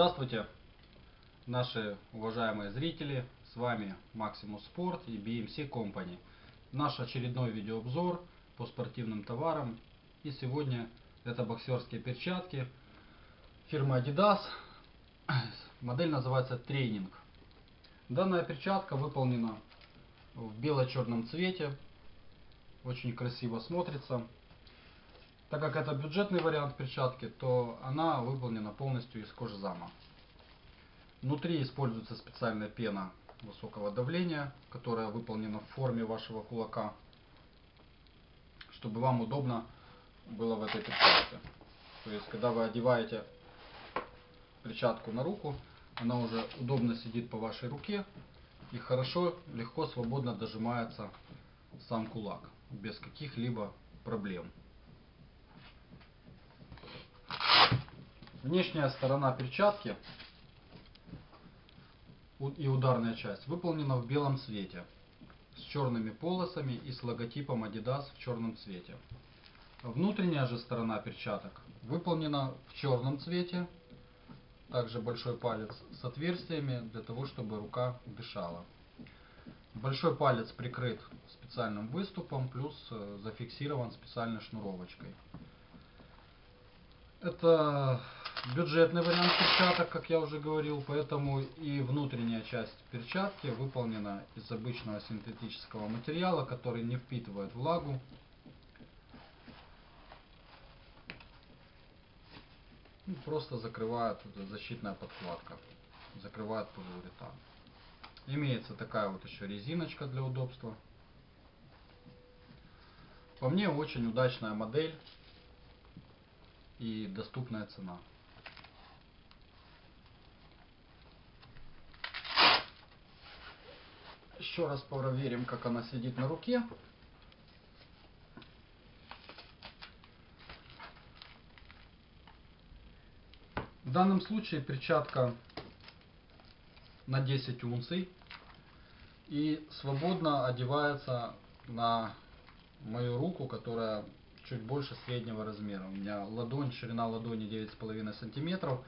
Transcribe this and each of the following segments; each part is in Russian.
Здравствуйте, наши уважаемые зрители. С вами Maximus Sport и BMC Company. Наш очередной видеообзор по спортивным товарам. И сегодня это боксерские перчатки фирмы Adidas. Модель называется Тренинг. Данная перчатка выполнена в бело-черном цвете. Очень красиво смотрится. Так как это бюджетный вариант перчатки, то она выполнена полностью из кожи зама. Внутри используется специальная пена высокого давления, которая выполнена в форме вашего кулака, чтобы вам удобно было в этой перчатке. То есть, когда вы одеваете перчатку на руку, она уже удобно сидит по вашей руке и хорошо, легко, свободно дожимается сам кулак, без каких-либо проблем. Внешняя сторона перчатки и ударная часть выполнена в белом цвете с черными полосами и с логотипом Adidas в черном цвете. Внутренняя же сторона перчаток выполнена в черном цвете, также большой палец с отверстиями для того, чтобы рука дышала. Большой палец прикрыт специальным выступом, плюс э, зафиксирован специальной шнуровочкой. Это бюджетный вариант перчаток, как я уже говорил, поэтому и внутренняя часть перчатки выполнена из обычного синтетического материала, который не впитывает влагу. Просто закрывает защитная подкладка, закрывает полиуретан. Имеется такая вот еще резиночка для удобства. По мне очень удачная модель и доступная цена. Еще раз проверим, как она сидит на руке. В данном случае перчатка на 10 унций и свободно одевается на мою руку, которая чуть больше среднего размера. У меня ладонь, ширина ладони 9,5 сантиметров.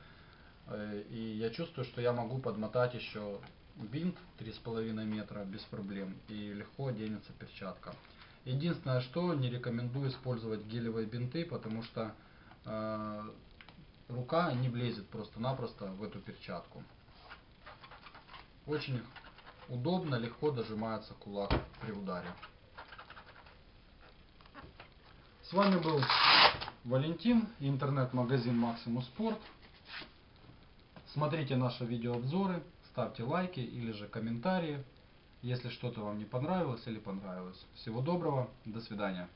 Э, и я чувствую, что я могу подмотать еще бинт 3,5 метра без проблем. И легко оденется перчатка. Единственное, что не рекомендую использовать гелевые бинты, потому что э, рука не влезет просто-напросто в эту перчатку. Очень удобно, легко дожимается кулак при ударе. С вами был Валентин, интернет-магазин Maximus Sport. Смотрите наши видеообзоры, ставьте лайки или же комментарии, если что-то вам не понравилось или понравилось. Всего доброго, до свидания.